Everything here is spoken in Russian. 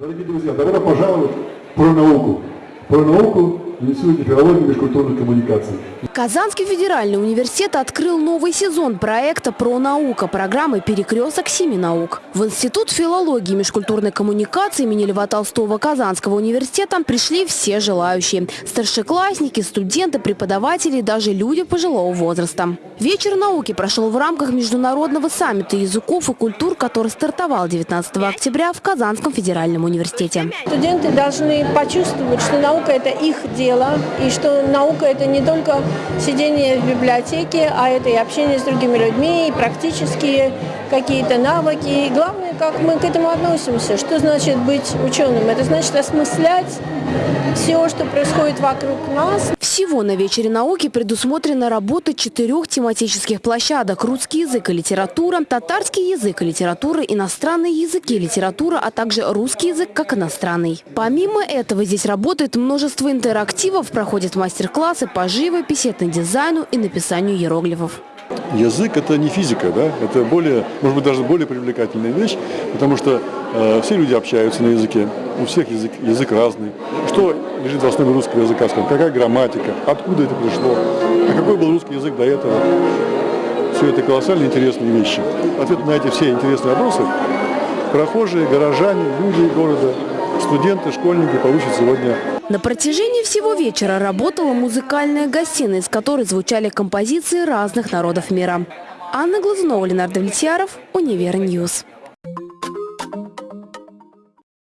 Дорогие друзья, добро пожаловать про науку. Про науку Институте филологии и межкультурных коммуникаций. Казанский федеральный университет открыл новый сезон проекта «Про наука» программы «Перекресток семи наук». В Институт филологии и межкультурной коммуникации имени Льва Толстого Казанского университета пришли все желающие – старшеклассники, студенты, преподаватели и даже люди пожилого возраста. Вечер науки прошел в рамках международного саммита языков и культур, который стартовал 19 октября в Казанском федеральном университете. Студенты должны почувствовать, что наука – это их дело, и что наука – это не только сидение в библиотеке, а это и общение с другими людьми, и практические какие-то навыки. И главное, как мы к этому относимся. Что значит быть ученым? Это значит осмыслять все, что происходит вокруг нас. Всего на вечере науки предусмотрена работа четырех тематических площадок – русский язык и литература, татарский язык и литература, иностранные языки и литература, а также русский язык как иностранный. Помимо этого здесь работает множество интерактивов, проходят мастер-классы по живописи, этнодизайну и написанию иероглифов. Язык – это не физика, да? это более, может быть, даже более привлекательная вещь, потому что э, все люди общаются на языке, у всех язык, язык разный. Что лежит в основе русского языка, скажем, какая грамматика, откуда это пришло, а какой был русский язык до этого. Все это колоссально интересные вещи. Ответ на эти все интересные вопросы прохожие, горожане, люди города, студенты, школьники получат сегодня на протяжении всего вечера работала музыкальная гостиная, из которой звучали композиции разных народов мира. Анна Глазунова, Ленардо Влетьяров, Универньюз.